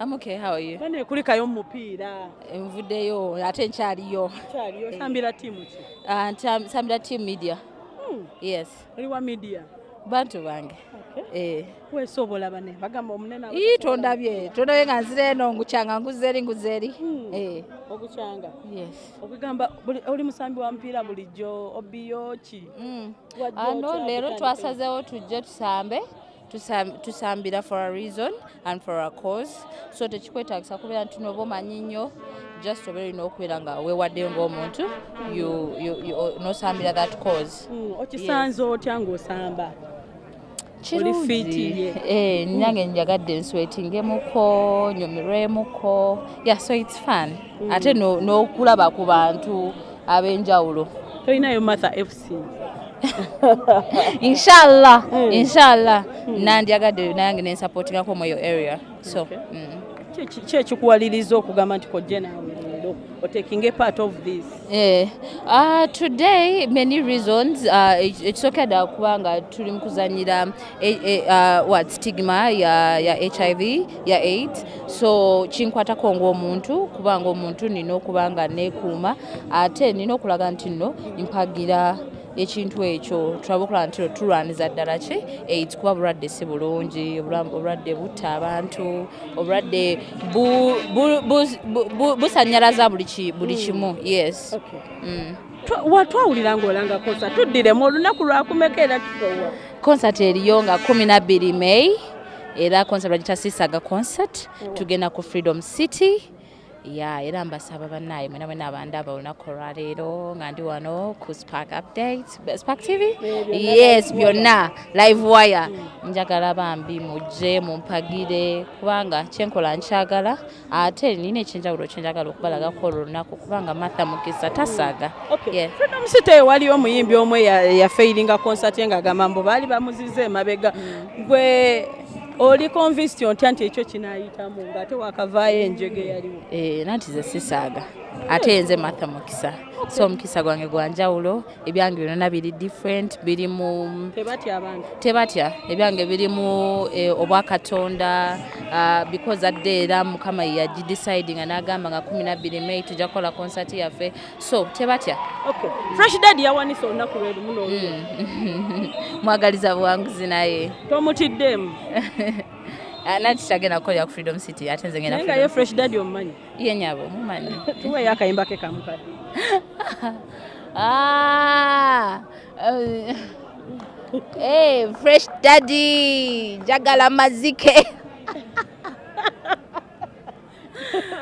I'm okay, how are you? bane kulikayo mumupiira Nvuddeyo ate nkyaliyo. kyaliyo osambira ttiimu ki Ah, Nsambira team media. Hmm, Yes. oli wa midiya Bantu bange. Eh. weesobola bane bagamba omunene aba- Ii tondabye. Tondabye nga nzira eno ngukyanga nguzeeri nguzeeri. Hmm. Eh. okukyanga Yes. okugamba oli musambi wa mupiira bulijjo obiyo ki Mm. Wajja Ano leero kutandika? twasazeewo tujje tusambe. Tusam- tusambira for a reason and for a cause. So tekikwetaagisa kubeera nti noba omanyi nnyo just obeera olina okubeera nga weewaddeyo ng'omuntu you- you- you- n'osambira that cause. Hmm, okisanze otya ng'osamba? Kirungi. fiiti, Eh, njagadde nswetingemuko nyumirwemuko yeah so it's fun. Ate no- n'okulaba ku bantu ab'enjawulo. Tolinayo matha fc inshallah inshallah. Nandyagadde nange nensupportingako mu eyo area so mm. Ki- ki ekikuwaliriza okugamba nti kojje naawe otaking a part of this? Eh, uh, today many reasons uh, ekisooka ddala kubanga tuli mu kuzanyira eh, eh, uh, what stigma ya, ya hiv ya aids. So kinkwatako ng'omuntu kubanga omuntu nina okuba nga neekuuma ate nina okulaga nti nno mpagira ekintu ekyo tulabe okulaba nti tulwaniza ddala ki? Aids kuba bulwadde si bulungi obulwadde butta abantu obulwadde bu- bu- bu- bu- bu- busanyalaza buli buli kimu yes. Okay. Mm. Twa- wa- twawulira ng'olanga kosa tuddiremu olunaku lwakumeka era tukowa? Concert eriyo nga 12 may era concert bagita sisaga concert tugenda ku freedom city ya era mbasaba bannaye mwena mwena abandaba olunaku olwaleero nga ndi wano ku spark update spark tv yes byonna live wire. Njagala bambi mujje mumpagire kubanga kyenkola nkyagala. Ate nina ekyenjawulo kyenjagala okubalagako olwo olunaku kubanga martha mukisa tasaaga Yeah. freedom city eyo waliyo omuyimbi omu yafeiringa concert ye ng'agamba mbu baali bamuziza emabega. Gwe oli convinced otya nti ekyo kinaayitamu ng'ate wakavaayo enjege yaliwo. Eh, nanti ze sisaaga ate nze martha mukisa. So omukisa gwange gwanjawulo ebyange byonna biri different biri mu tebatya ebyange biri mu eh, obwakatonda uh, because adde era mukama yagidecidinga n'agamba nga 12 may tujja kukola concert yaffe. So tebatya. Okay. Fresh dad olunaku n'olwo mwagaliza buwanguzi naye. Tomutiddemu Ah, nanti kukolera ku freedom city ate nze ngenda nga ye fresh dad omumanyi ye nyabo mumanyi tuweeyo akayimba ke kamukadde Ah, uh, hey, fresh daddy jagala mazike.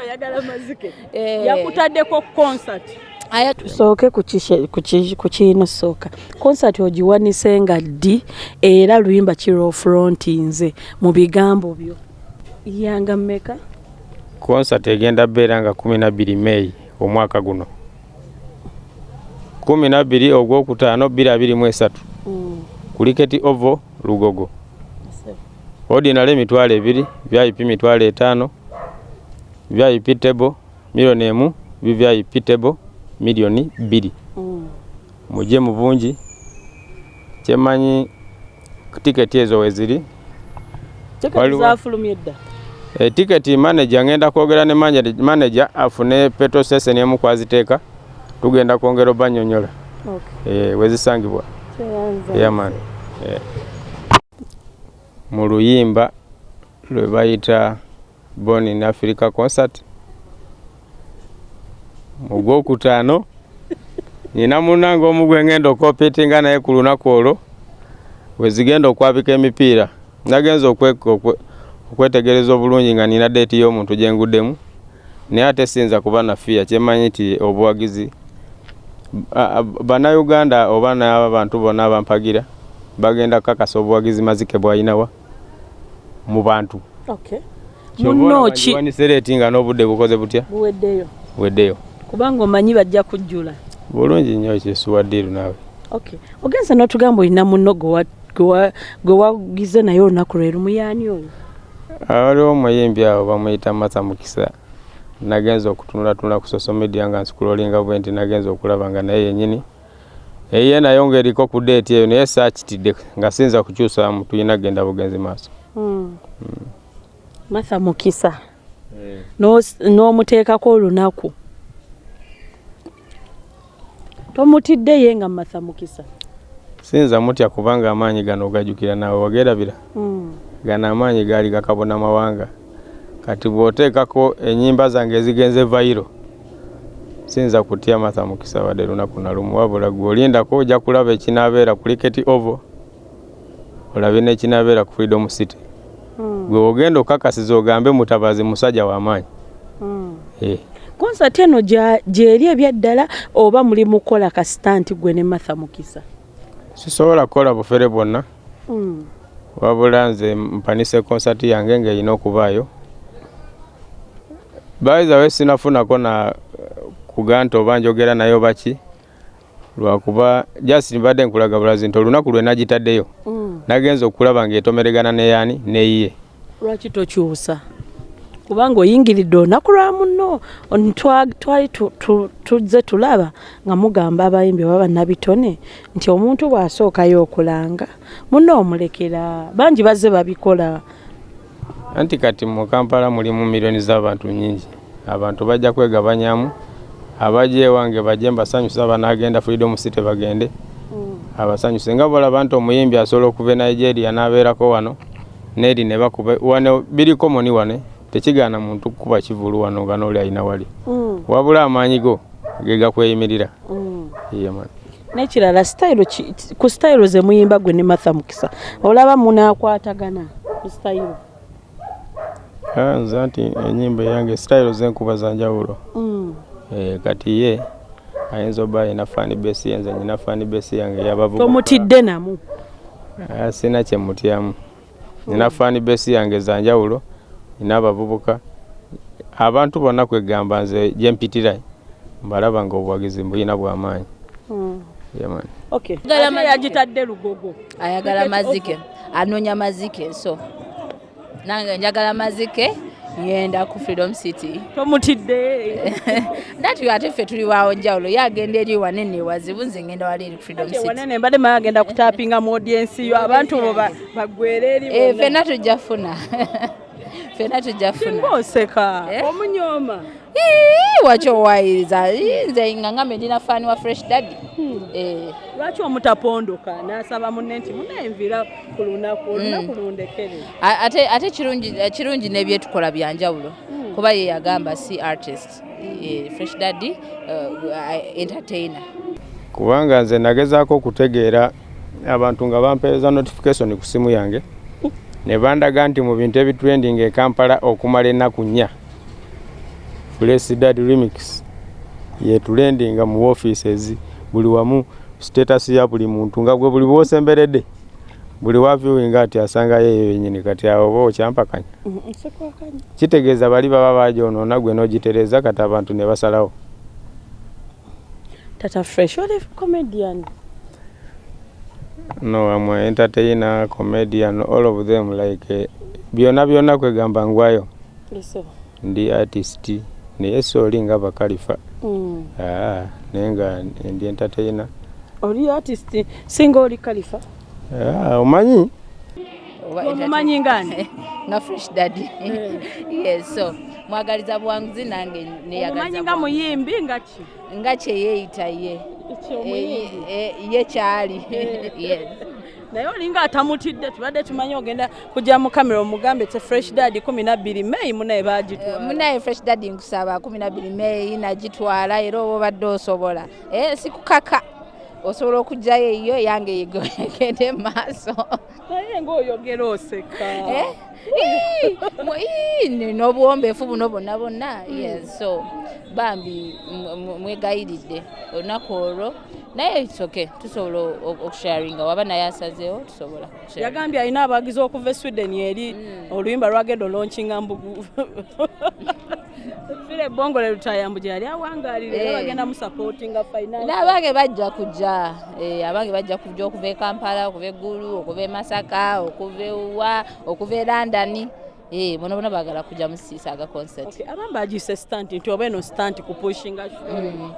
Ayagala mazike. Eh. yakutaddeko concert tusooke ku kishe- ku ki- ku kiino sooka. Concert ogiwanise nga ddi era luyimba kiro front nze mu bigambo byo. Yanga mmeka? Konsati egenda beera nga kumi nabbiri meyi omwaka guno. Kumi nabbiri ogwokutaano bbiri abiri mu esatu. Kuliketi ovo lugogo. Ordinary emitwalo ebiri vip mitwalo etaano vip table miliyoni emu vvip table miliyoni bbiri. Mujje mu bungi. Kyemanyi tiketi ezo weziri tiketi etiketi manager ngenda kwogera ne manager afune petrol station emu kwaziteeka. Tugenda kwongera obanyonyola. Eh, wezisangibwa yaman mu luyimba lwe bayita born in africa concert mu gwokutaano nina munange omu gwe ngenda okopitinga naye ku lunaku olwo wezigenda okwabika emipiira. Nagenza okwe- okwe- okwetegereza obulungi nga nina deeti y'omuntu gye nguddemu naye ate siyinza kuba nafiya kyemanyi nti obuwagizi bannayuganda oba n'abantu bonna abampagira bagenda kukakasa obuwagizi mazike bwalinawa mu bantu. Muno ki wanisereeti nga n'obudde bukoze butya? Buweddeyo. Weddeyo kubanga omanyi bajja kujjula. Bulungi nnyo kyesuwaddiiru naawe. Okay ogenza n'otugamba olina muno gwe wa- gwe wa- gwe wagize naye olunaku lwe lumuyani oyo? Waliwo omuyimbi awo bamuyita masa mukisa. Nagenza okutunulatunula ku social media nga nsikulolinga bwe nti nagenza okulaba nga naye yennyini. Eye nayo ng'eriko ku deeti eyo naye saakitidde nga siyinza kukyusamu tulina genda bugenzi maaso. Martha mukisa. Eh. n'omuteekako olunaku tomutidde ye nga matha mukisa. Sinza mutya kubanga amaanyi gano ogajjukira naawe wagerabira Mm. gano amaanyi gaali gakabona mawanga. Kati bw'oteekako ennyimba zange ezigenze vayiro sinza kutya matha mukisa wadde lunaku na lumu. Wabula gwe olindako ojja kulaba ekinaabeera ku liketi ovo olabye n'ekinaabeera ku freedom city. Mm. gwe ogenda okakasiza ogambe mutabazi musajja w'amaanyi Mm. Eh, konsati eno gyeri ebyaddala oba muli mukola kasita nti gwe ne matha mukisa? Sisobola kukola bufere bwonna. Mm. wabula nze mpanise konsati yange ng'erina okubaayo. Baizawe sinafunako na kuga nti oba njogera nayo baki lwakuba just mbadde nkulaga bulazi nti olunaku lwe nagitaddeyo. Mm. nagenza okulaba ng'etomeregana neyaani neyiye lwaki tokyusa kubanga oyingiridde olunaku lwa twa- twali tu- tu- tuzze tulaba nga mugamba abayimbi oba bannabitone nti omuntu bw'asookayo okulanga muno omulekera bangi bazze babikola. Anti kati mu kampala mulimu miliyoni z'abantu nyingi abantu bajja kwegabanyamu abajja ewange bajje mbasanyusa banagenda freedom city bagende abasanyuse. Nga bolaba nti omuyimbi asobola okuva e nigeria n'abeerako wano neri ne bakuba wano biriko moni wane tekigaana muntu kukuba kivulu wano nga nooli alina wali. Mm, wabula amaanyi go ge gakweyimirira. Mm. N'ekirala ku sitayiro ze muyimba gwe ne matha mukisa olaba munaakwatagana ku sitayiro Ah, nze anti enyimba eyange sitayiro zenkuba zanjawulo Mm, Eh, kati ye ayinza oba ayina fani besi yenze nyina fani besi yange yabavubuka. Tomutidde namu. Ah, sina kyemutyamu nina fani besi yange zanjawulo nina abavubuka abantu bonna kwegamba nze gyempitira mbalaba nga obuwagizi mbuyina bwamaanyi Mm. yaman Okay. Gala Ate mazike. yagitadde lugogo. Ayagala mazike. Anoonya mazike so. Nange njagala mazike ngenda ku freedom city tomutidde nati ate ffe tuli wawo njawulo ye agenda eri wanene wazibu nze ngenda wali eri freedom city wanene mbadde maya agenda kutapinga mu audiensi yo abantu bo ba- bagwere eri Eh, bonna. ffenna tujja funa ffenna tujja funa. Singa oseka Eh? omunyooma Ii, waki owayiriza Ii, nze nga ngambe ndina faani wa fresh daddy. Eh, lwaki omutapondoka n'asaba munne nti munenvira ku lunaku olunaku lundekere. A- ate ate kirungi eh, kirungi n'ebyetukola byanjawulo kuba ye yagamba si artist Eh, fresh daddy uh, entertainer. Kubanga nze nagezaako okutegeera abantu nga bampeereza notification ku simu yange ne bandaga nti mu bintu ebitrending e kampala okumala ennaku nnya flesidad remix yetulendinga mu offices buli wamu status ya buli muntu nga gwe buli bwosemberedde buli wavyuwinga ati asangayo eyo yenyini kati awo oba okyampakanya nsekwakanya kitegeeza bali baba bagyonoona gwe n'ogitereeza kati abantu ne basalawo. Tata fresh oli comedian No, I'm an entertainer, comedian, all of them like eh, byonna byonna kwegamba ngwayo. Ndi artist naye sooli nga bakalifa. Mm. ah, naye nga ndi entertainer. Oli artist singa oli kalifa ah, omanyi? Omumanyi ngani? Nga fresh daddy. Yes so mwagaliza bwanguzi nange neyagaliza omumanyi nga muyimbi nga ki? Nga kyeyeeyita ye. Eh, eh, ye kyali yes. Naye olinga atamutidde tubadde tumanyi ogenda kujja mu kamera omugambe te fresh dad kumi nabbiri meyi munaye bagitwala. Munaye fresh daddy nkusaba kumi nabiri meeyi nagitwala era oba obadde osobola. Eh, sikukaka. Osobola okugjayo eyo yange yegende maaso naye ngaoyogera oseka Eh? Ii, mu- ii, ni- n'obuwombeefu buno bonna bonna yes so bambi mwegayiridde olunaku olwo. Naye itsoke tusobola okusharinga waba naye asazeewo tusobola yagambye alina abagizi okuva e sweden eri oluyimba lwagenda olonkinga mbugu fire ebongole lutayambu gye yali awangalire era Eh. musapootinga finance n'abange bajja kujja eh, abange bajja kujja okuva e kampala okuva eggulu okuva e masaka okuva ewa okuva e london. Eh, bona bona baagala kujja mu siisaaga concert. Okay, abamu bagiise stanti nti oba eno stanti kupushinga show.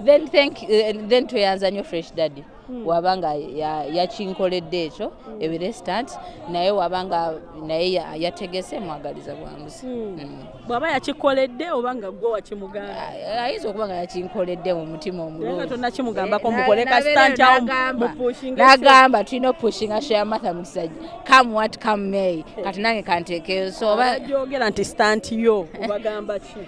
Then thank eh, then tweyanza nnyo fresh daddy wabanga ya- yakinkoledde ekyo ebire stant naye wabanga naye ya- yategese mwagaliza bwanguzi Mm. bw'aba yakikoledde oba nga gwe wakimugamba? Ah, ayinza okuba nga yakinkoledde mu mutima naye nga omulungi tonnakimugambako Na- mukole ka nabeera stant awo n'agamba- mupushinga n'agamba tulina okupushinga sheyamatha mukisajja come what come may. Kati nange kanteekeyo so oba gyogera nti stant yo obagamba ki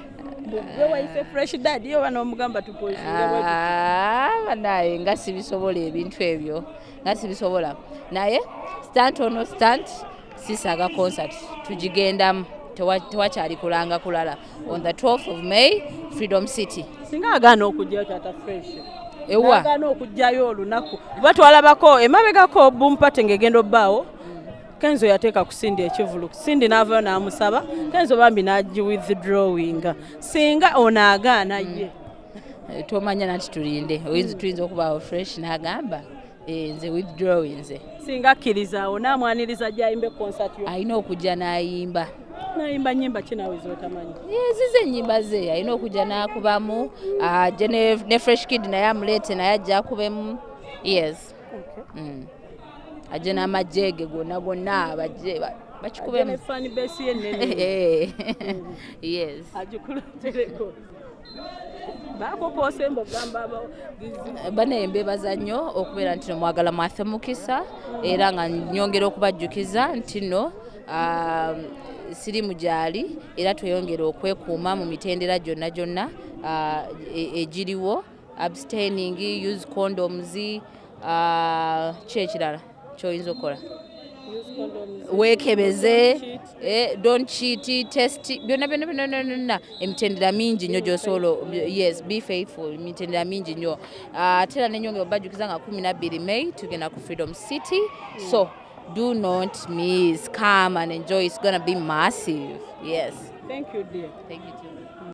gwe wayise fresh dadi oba n'omugamba tupushinge bwe tuti. Ah, nga sibisobola ebintu ebyo nga sibisobola naye stant ono stant sisaaga concert tugigendamu tewa- tewakyali kulanga kulala. On the 12th of may freedom city. Singa agaana okujjayo tata fresh. Ewa. Agaana okujjayo olunaku. Kuba twalabako emabegako bumpate ng'egenda obbaawo kenzo yateeka kusindi ekivulu sindi n'avayo n'amusaba kenzo bambi n'agi withdrawinga singa ono agaana ye. Eh, tomanya nati tulinde. Oyinza tuyinza okubaawo fresh n'agamba eh, nze withdrawing nze singa akkirizaawo n'amwaniriza gyayimba yo. Alina okujja n'ayimba. Nayimba nyimba kinawe zotamanyi? Zize ennyimba ze. Alina okujja n'akubamu. Ajje ne ne fresh kid naye amuleete naye ajja akubemu. Yes. Mm. Ajje n'amajjeege gonna gonna bajje ba- bakikubemu yenene Eh, yes. Agikuletereko bakokose mbogamba abagizi bane mbebaza nnyo okubeera nti no mwagala mwaffe mukisa era nga nyongera okubajjukiza nti no ah, sirimu gyali era tweyongera okwekuuma mu mitendera gyonna gyonna ah, e- egiriwo abstaining use condoms ah, ki ekirala kyoyinza okukola? Weekebeze eh, don't cheat test byonna byonna byonna byonna emitendera mingi nnyo gyosobola yes be faithful emitendera mingi nnyo. Ah, ate era nenyongera obajjukiza nga 12 may tugenda ku freedom city. So do not miss come and enjoy it's gonna be massive yes. Thank you dear. Thank you too.